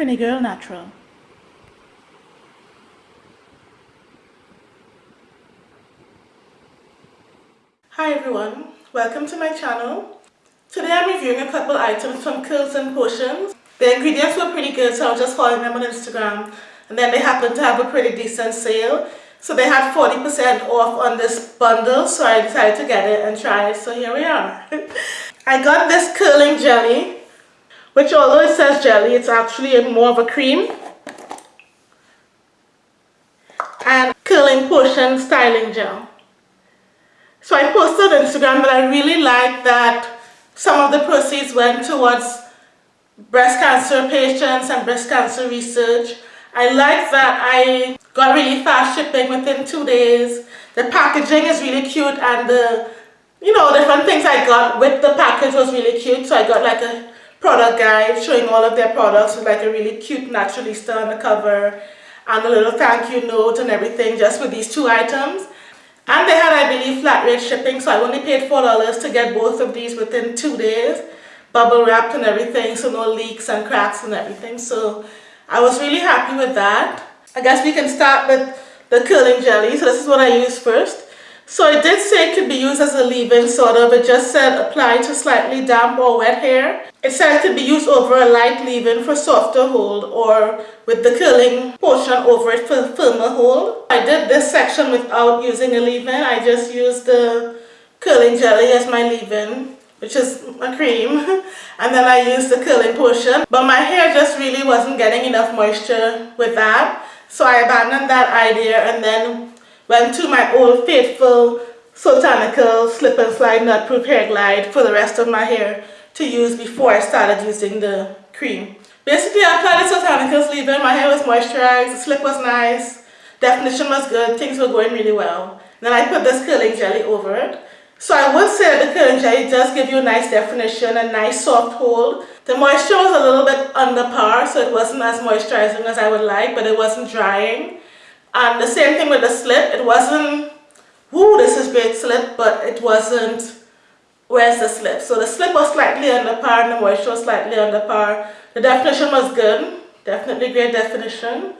Trini Girl Natural. Hi everyone, welcome to my channel. Today I'm reviewing a couple items from Curls and Potions. The ingredients were pretty good so I was just following them on Instagram and then they happened to have a pretty decent sale. So they had 40% off on this bundle so I decided to get it and try it so here we are. I got this curling jelly which although it says jelly it's actually more of a cream and curling potion styling gel. So I posted on Instagram that I really like that some of the proceeds went towards breast cancer patients and breast cancer research. I like that I got really fast shipping within two days. The packaging is really cute and the, you know, different things I got with the package was really cute. So I got like a product guide showing all of their products with like a really cute naturalista on the cover and a little thank you note and everything just with these two items. And they had, I believe, flat rate shipping, so I only paid $4 to get both of these within two days. Bubble wrapped and everything, so no leaks and cracks and everything. So I was really happy with that. I guess we can start with the curling jelly. So this is what I use first. So it did say it could be used as a leave-in sort of. It just said apply to slightly damp or wet hair. It said it could be used over a light leave-in for softer hold or with the curling potion over it for firmer hold. I did this section without using a leave-in. I just used the curling jelly as my leave-in which is a cream and then I used the curling potion but my hair just really wasn't getting enough moisture with that so I abandoned that idea and then went to my old faithful Soultanicals Slip and Slide Nut Proof Hair Glide for the rest of my hair to use before I started using the cream. Basically, I applied the Soultanicals leave-in, my hair was moisturized, the slip was nice, definition was good, things were going really well. Then I put this curling jelly over it. So I would say the curling jelly does give you a nice definition, a nice soft hold. The moisture was a little bit under par, so it wasn't as moisturizing as I would like, but it wasn't drying. And the same thing with the slip. It wasn't, whoo, this is great slip, but it wasn't, where's the slip? So the slip was slightly under par and the moisture was slightly under par. The definition was good, definitely great definition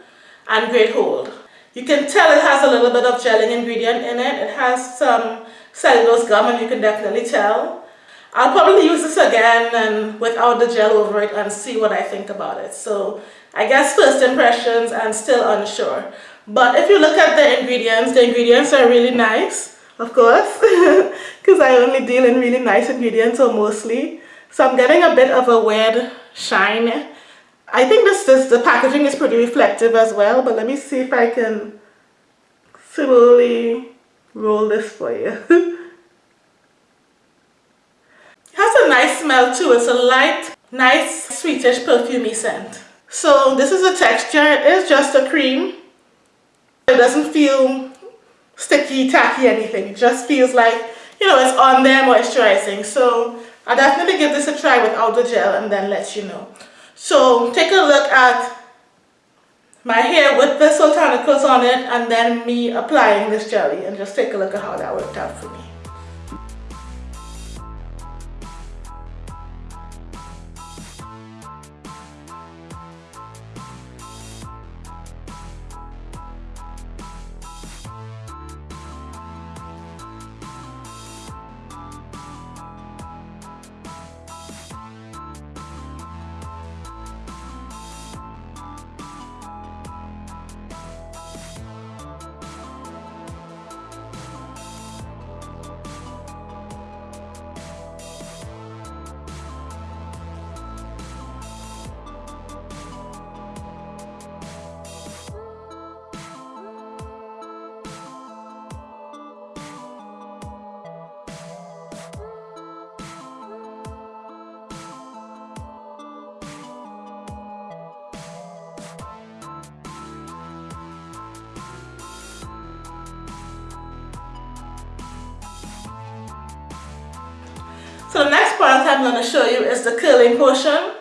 and great hold. You can tell it has a little bit of gelling ingredient in it. It has some cellulose gum and you can definitely tell. I'll probably use this again and without the gel over it and see what I think about it. So I guess first impressions and still unsure. But if you look at the ingredients, the ingredients are really nice, of course, because I only deal in really nice ingredients or mostly. So I'm getting a bit of a weird shine. I think this, is the packaging is pretty reflective as well, but let me see if I can slowly roll this for you. it has a nice smell too. It's a light, nice, sweetish, perfumey scent. So this is the texture. It is just a cream. It doesn't feel sticky, tacky, anything. It just feels like, you know, it's on there moisturizing. So I'll definitely give this a try without the gel and then let you know. So take a look at my hair with the Soultanicals on it and then me applying this jelly and just take a look at how that worked out for me. So the next product I'm going to show you is the curling potion.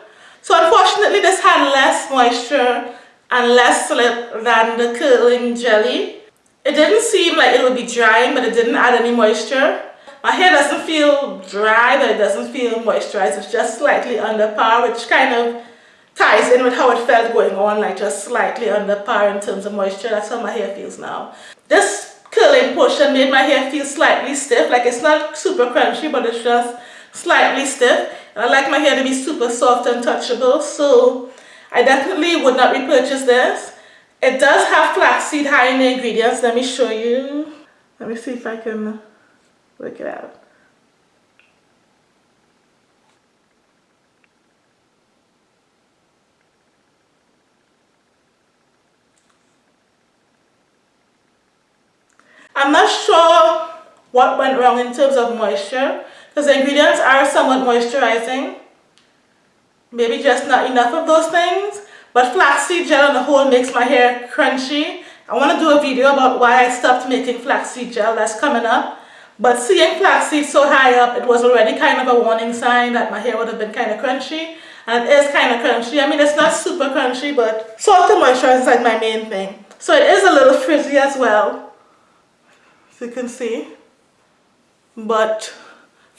So unfortunately this had less moisture and less slip than the curling jelly. It didn't seem like it would be drying but it didn't add any moisture. My hair doesn't feel dry but it doesn't feel moisturized. It's just slightly under par which kind of ties in with how it felt going on, like just slightly under par in terms of moisture. That's how my hair feels now. This curling potion made my hair feel slightly stiff, like it's not super crunchy, but it's just slightly stiff. And I like my hair to be super soft and touchable, so I definitely would not repurchase this. It does have flaxseed high in the ingredients. Let me show you. Let me see if I can work it out. I'm not sure what went wrong in terms of moisture the ingredients are somewhat moisturizing. Maybe just not enough of those things. But flaxseed gel on the whole makes my hair crunchy. I want to do a video about why I stopped making flaxseed gel. That's coming up. But seeing flaxseed so high up, it was already kind of a warning sign that my hair would have been kind of crunchy. And it is kind of crunchy. I mean, it's not super crunchy, but soft and moisturizing is like my main thing. So it is a little frizzy as well as you can see but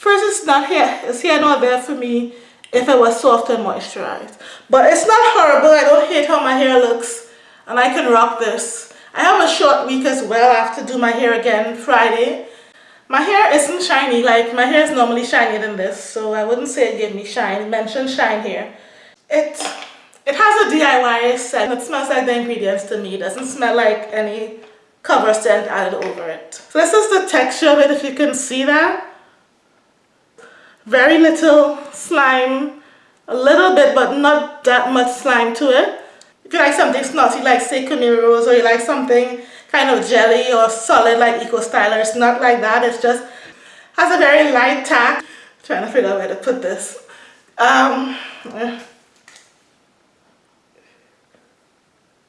first it's not here it's here not there for me if it was soft and moisturized but it's not horrible I don't hate how my hair looks and I can rock this I have a short week as well I have to do my hair again Friday my hair isn't shiny like my hair is normally shinier than this so I wouldn't say it gave me shine mention shine here it it has a DIY scent it smells like the ingredients to me it doesn't smell like any cover scent added over it. So this is the texture of it if you can see that. Very little slime, a little bit but not that much slime to it. If you like something snotty like say Rose or you like something kind of jelly or solid like Eco Styler, it's not like that. It's just has a very light tack. trying to figure out where to put this. Um,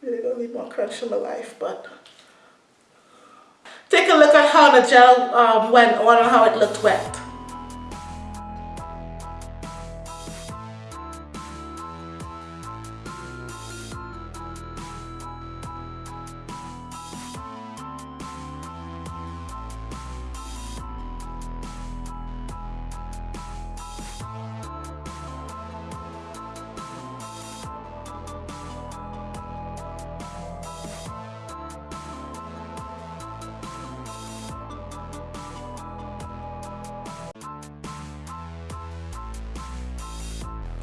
really don't need more crunch in my life, but Take a look at how the gel um, went on and how it looked wet.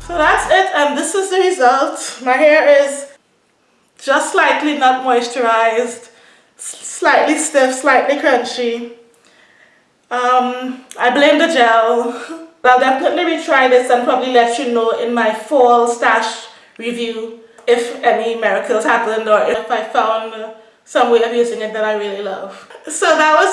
So that's it and this is the result. My hair is just slightly not moisturized, slightly stiff, slightly crunchy. Um, I blame the gel. I'll definitely retry this and probably let you know in my fall stash review if any miracles happened or if I found some way of using it that I really love. So that was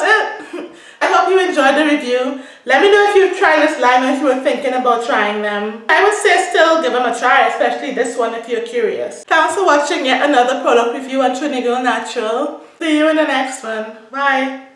it. I hope you enjoyed the review. Let me know if you've tried this line or if you were thinking about trying them. I would say still give them a try, especially this one if you're curious. Thanks for watching yet another product review on Trini Girl Natural. See you in the next one. Bye.